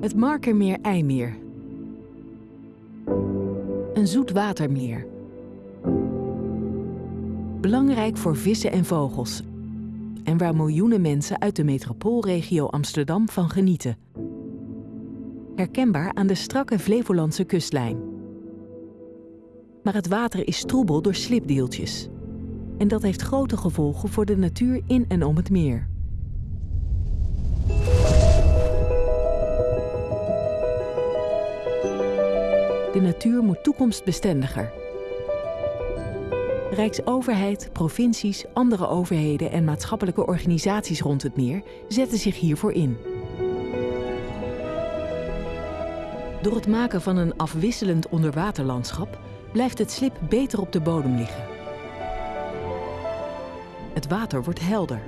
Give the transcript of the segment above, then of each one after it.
Het Markermeer-IJmeer. Een zoetwatermeer. Belangrijk voor vissen en vogels. En waar miljoenen mensen uit de metropoolregio Amsterdam van genieten. Herkenbaar aan de strakke Flevolandse kustlijn. Maar het water is troebel door slipdeeltjes. En dat heeft grote gevolgen voor de natuur in en om het meer. De natuur moet toekomstbestendiger. Rijksoverheid, provincies, andere overheden en maatschappelijke organisaties rond het meer zetten zich hiervoor in. Door het maken van een afwisselend onderwaterlandschap blijft het slip beter op de bodem liggen. Het water wordt helder.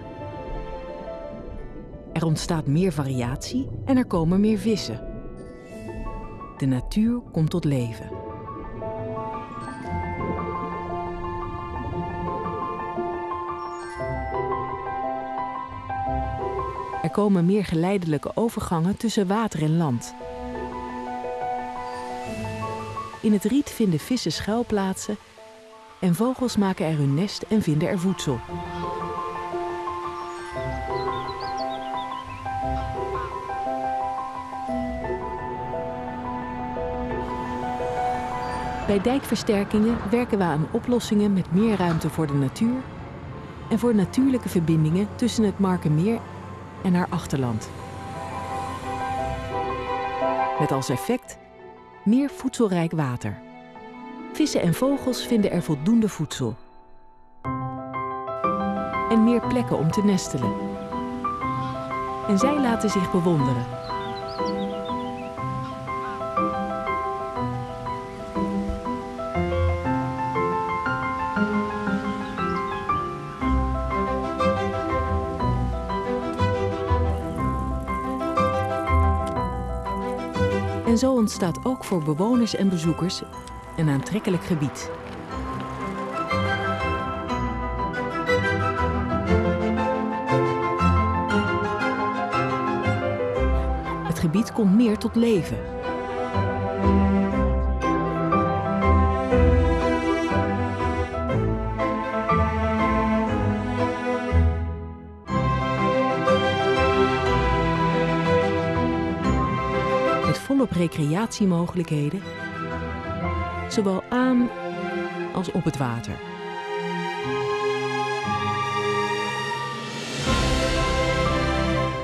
Er ontstaat meer variatie en er komen meer vissen. De natuur komt tot leven. Er komen meer geleidelijke overgangen tussen water en land. In het riet vinden vissen schuilplaatsen en vogels maken er hun nest en vinden er voedsel. Bij dijkversterkingen werken we aan oplossingen met meer ruimte voor de natuur en voor natuurlijke verbindingen tussen het Markenmeer en haar achterland. Met als effect meer voedselrijk water. Vissen en vogels vinden er voldoende voedsel. En meer plekken om te nestelen. En zij laten zich bewonderen. En zo ontstaat ook voor bewoners en bezoekers een aantrekkelijk gebied. Het gebied komt meer tot leven. Volop recreatiemogelijkheden, zowel aan als op het water.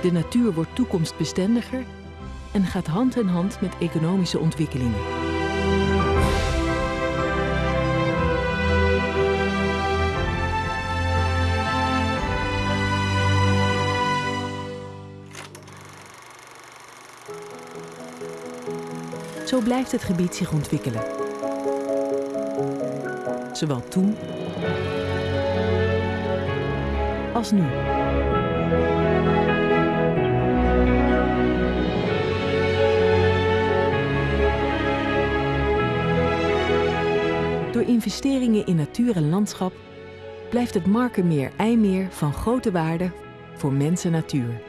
De natuur wordt toekomstbestendiger en gaat hand in hand met economische ontwikkelingen. Zo blijft het gebied zich ontwikkelen. Zowel toen als nu. Door investeringen in natuur en landschap blijft het Markermeer-IJmeer van grote waarde voor mens en natuur.